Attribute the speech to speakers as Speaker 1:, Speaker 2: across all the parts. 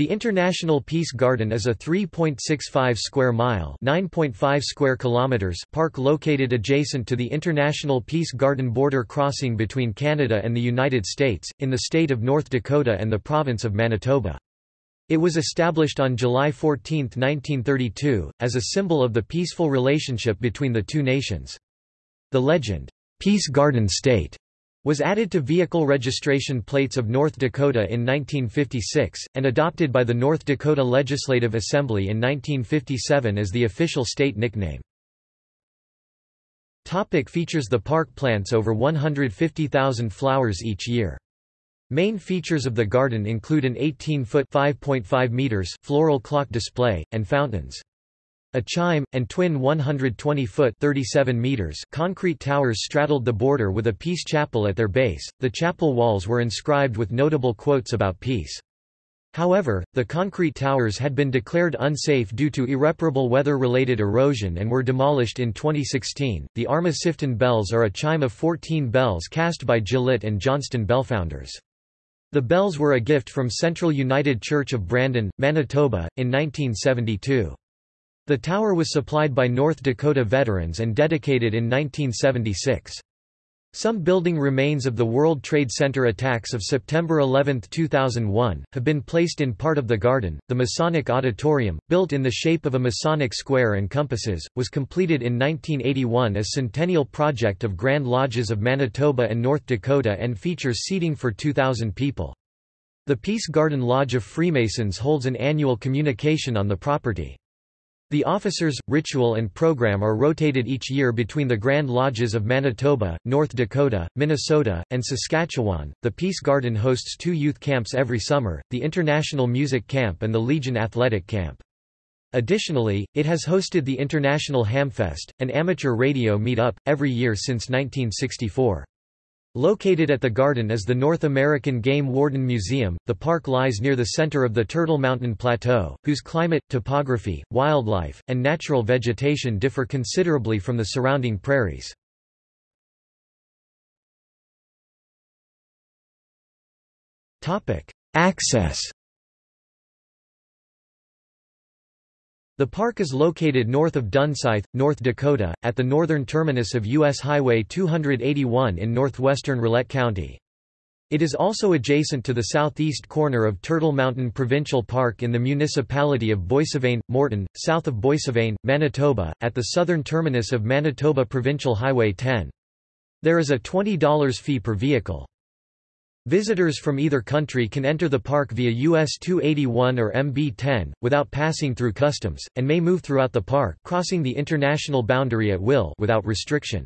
Speaker 1: The International Peace Garden is a 3.65 square mile (9.5 square kilometers) park located adjacent to the International Peace Garden border crossing between Canada and the United States, in the state of North Dakota and the province of Manitoba. It was established on July 14, 1932, as a symbol of the peaceful relationship between the two nations. The legend, Peace Garden State, was added to vehicle registration plates of North Dakota in 1956, and adopted by the North Dakota Legislative Assembly in 1957 as the official state nickname. Topic features The park plants over 150,000 flowers each year. Main features of the garden include an 18-foot floral clock display, and fountains. A chime, and twin 120-foot (37 meters) concrete towers straddled the border with a peace chapel at their base. The chapel walls were inscribed with notable quotes about peace. However, the concrete towers had been declared unsafe due to irreparable weather-related erosion and were demolished in 2016. The Arma Sifton bells are a chime of 14 bells cast by Gillett and Johnston Bellfounders. The bells were a gift from Central United Church of Brandon, Manitoba, in 1972. The tower was supplied by North Dakota veterans and dedicated in 1976. Some building remains of the World Trade Center attacks of September 11, 2001, have been placed in part of the garden. The Masonic Auditorium, built in the shape of a Masonic square and compasses, was completed in 1981 as Centennial Project of Grand Lodges of Manitoba and North Dakota and features seating for 2,000 people. The Peace Garden Lodge of Freemasons holds an annual communication on the property. The officers, ritual and program are rotated each year between the Grand Lodges of Manitoba, North Dakota, Minnesota, and Saskatchewan. The Peace Garden hosts two youth camps every summer, the International Music Camp and the Legion Athletic Camp. Additionally, it has hosted the International Hamfest, an amateur radio meet-up, every year since 1964. Located at the garden is the North American Game Warden Museum. The park lies near the center of the Turtle Mountain Plateau, whose climate, topography, wildlife, and natural vegetation differ considerably from the surrounding prairies. Topic: Access The park is located north of Dunseith, North Dakota, at the northern terminus of U.S. Highway 281 in northwestern Rolette County. It is also adjacent to the southeast corner of Turtle Mountain Provincial Park in the municipality of Boissevain, Morton, south of Boissevain, Manitoba, at the southern terminus of Manitoba Provincial Highway 10. There is a $20 fee per vehicle. Visitors from either country can enter the park via US 281 or MB-10, without passing through customs, and may move throughout the park crossing the international boundary at will without restriction.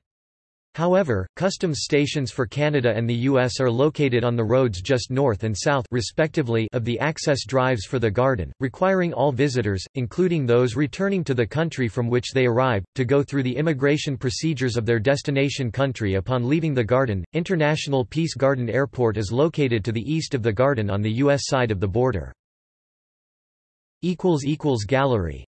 Speaker 1: However, customs stations for Canada and the U.S. are located on the roads just north and south respectively of the access drives for the garden, requiring all visitors, including those returning to the country from which they arrived, to go through the immigration procedures of their destination country upon leaving the garden. International Peace Garden Airport is located to the east of the garden on the U.S. side of the border. Gallery